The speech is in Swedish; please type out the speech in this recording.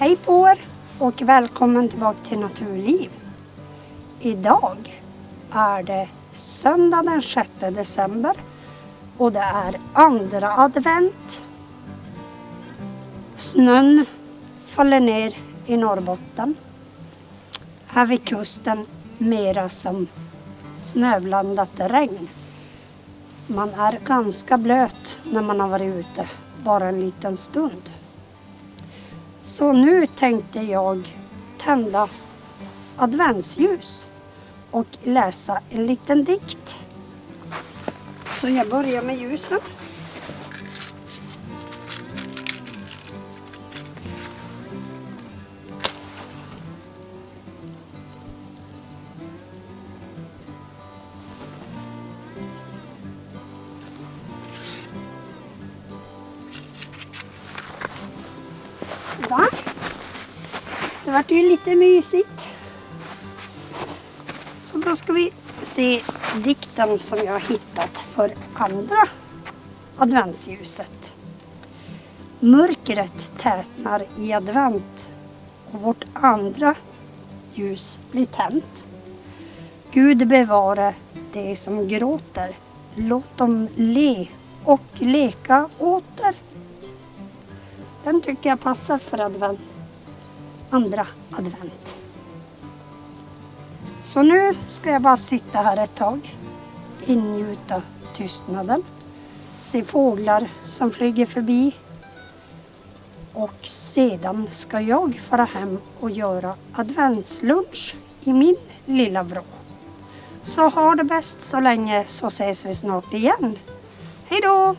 Hej på er och välkommen tillbaka till Naturliv. Idag är det söndag den 6 december och det är andra advent. Snön faller ner i Norrbotten. Här vid kusten mera som snöblandat regn. Man är ganska blöt när man har varit ute bara en liten stund. Så nu tänkte jag tända adventsljus och läsa en liten dikt. Så jag börjar med ljusen. Sådär. Det vart ju lite mysigt. Så då ska vi se dikten som jag har hittat för andra adventsljuset. Mörkret tätnar i advent och vårt andra ljus blir tänt. Gud bevare det som gråter. Låt dem le och leka åter. Den tycker jag passar för advent. Andra advent. Så nu ska jag bara sitta här ett tag. Ingjuta tystnaden. Se fåglar som flyger förbi. Och sedan ska jag fara hem och göra adventslunch i min lilla vrå. Så ha det bäst så länge så ses vi snart igen. Hej då!